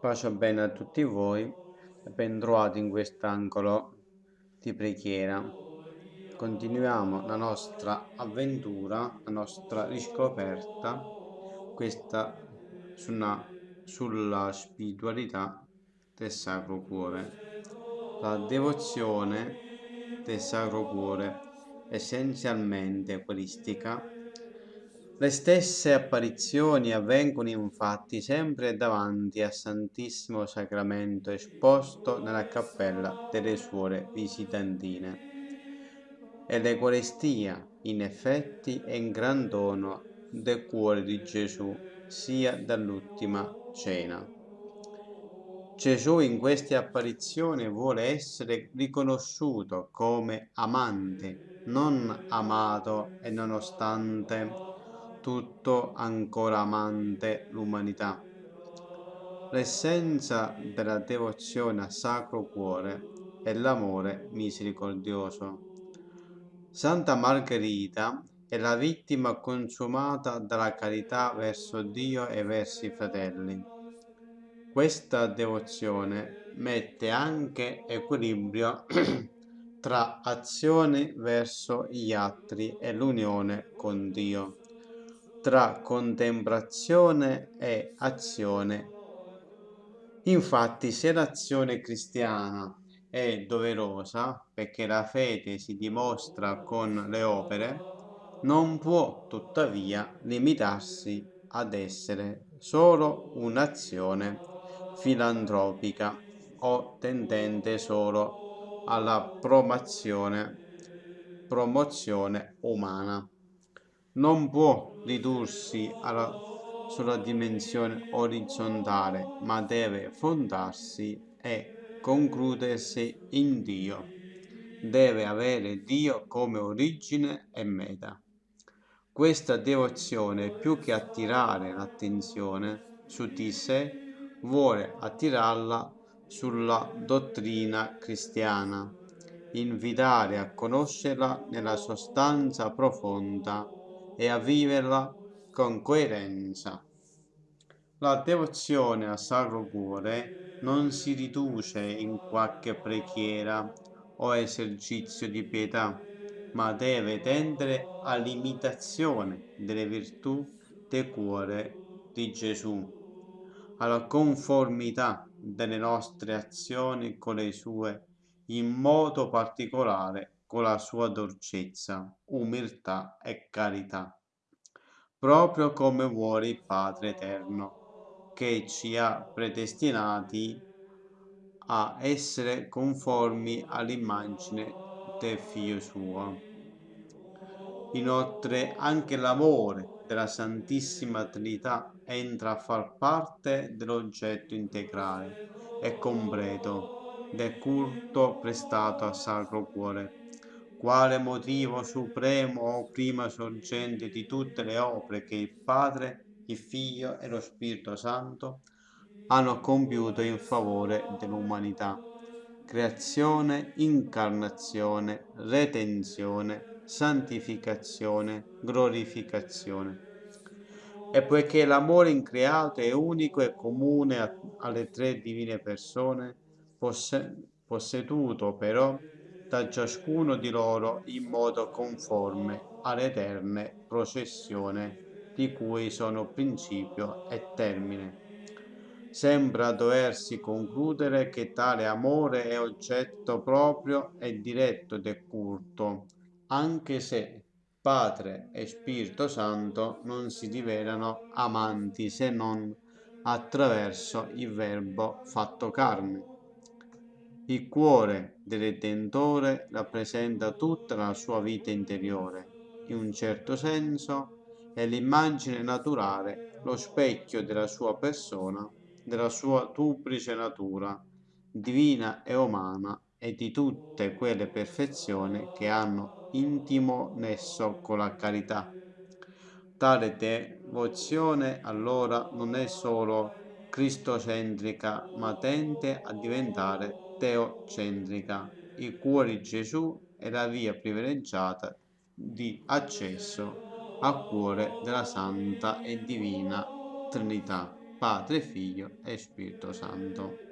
Pace bene a tutti voi, ben trovati in quest'angolo di preghiera. Continuiamo la nostra avventura, la nostra riscoperta, questa sulla, sulla spiritualità del Sacro Cuore. La devozione del Sacro Cuore, essenzialmente queristica, le stesse apparizioni avvengono infatti sempre davanti al Santissimo Sacramento esposto nella cappella delle suore visitantine. E l'Eucaristia, in effetti, è un gran dono del cuore di Gesù, sia dall'ultima cena. Gesù in queste apparizioni vuole essere riconosciuto come amante, non amato e nonostante tutto ancora amante l'umanità. L'essenza della devozione al Sacro Cuore è l'amore misericordioso. Santa Margherita è la vittima consumata dalla carità verso Dio e verso i fratelli. Questa devozione mette anche equilibrio tra azione verso gli altri e l'unione con Dio tra contemplazione e azione. Infatti, se l'azione cristiana è doverosa, perché la fede si dimostra con le opere, non può tuttavia limitarsi ad essere solo un'azione filantropica o tendente solo alla promozione, promozione umana non può ridursi alla sola dimensione orizzontale, ma deve fondarsi e concludersi in Dio. Deve avere Dio come origine e meta. Questa devozione, più che attirare l'attenzione su di sé, vuole attirarla sulla dottrina cristiana, invitare a conoscerla nella sostanza profonda e a viverla con coerenza. La devozione al Sacro Cuore non si riduce in qualche preghiera o esercizio di pietà, ma deve tendere all'imitazione delle virtù del cuore di Gesù, alla conformità delle nostre azioni con le sue, in modo particolare con la sua dolcezza, umiltà e carità, proprio come vuole il Padre Eterno, che ci ha predestinati a essere conformi all'immagine del Figlio suo. Inoltre anche l'amore della Santissima Trinità entra a far parte dell'oggetto integrale e completo del culto prestato al Sacro Cuore quale motivo supremo o prima sorgente di tutte le opere che il Padre, il Figlio e lo Spirito Santo hanno compiuto in favore dell'umanità. Creazione, incarnazione, retenzione, santificazione, glorificazione. E poiché l'amore increato è unico e comune alle tre divine persone, posseduto però da ciascuno di loro in modo conforme all'eterne processione di cui sono principio e termine. Sembra doversi concludere che tale amore è oggetto proprio e diretto del culto, anche se Padre e Spirito Santo non si rivelano amanti se non attraverso il Verbo fatto carne. Il cuore del Redentore rappresenta tutta la sua vita interiore. In un certo senso è l'immagine naturale, lo specchio della sua persona, della sua duplice natura, divina e umana, e di tutte quelle perfezioni che hanno intimo nesso con la carità. Tale devozione allora non è solo cristocentrica, ma tende a diventare teocentrica. Il cuore di Gesù è la via privilegiata di accesso al cuore della Santa e Divina Trinità. Padre, Figlio e Spirito Santo.